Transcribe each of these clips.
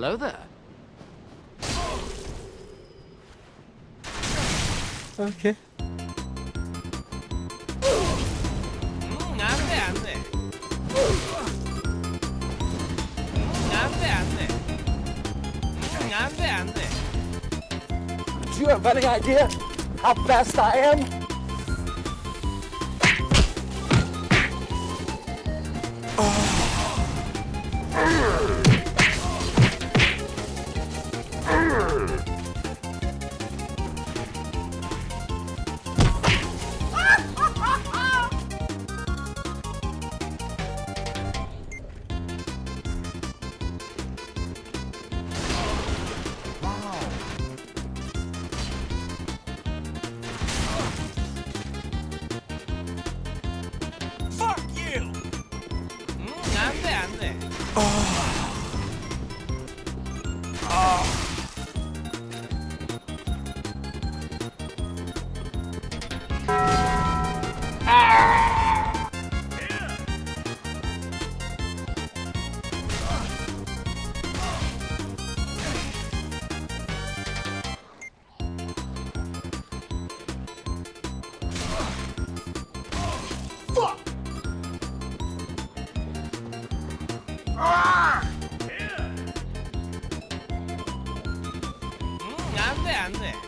Hello there. Okay. Do you have any idea how fast I am? Oh. Oh. なんだよあんね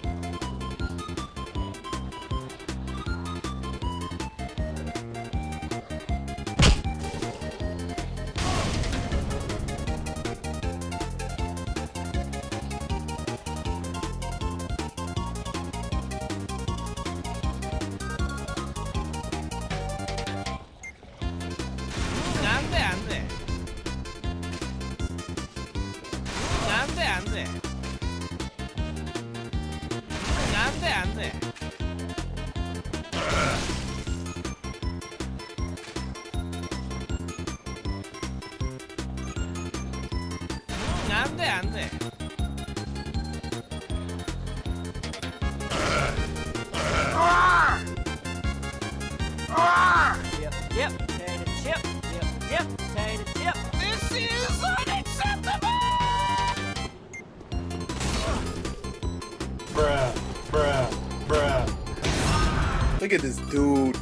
안 돼, 안 돼. Chip, chip, potato chip, chip, chip, potato chip. This is unacceptable! Bruh, bruh, bruh. Look at this dude.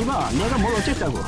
이봐, 내가 뭘 어쨌다고.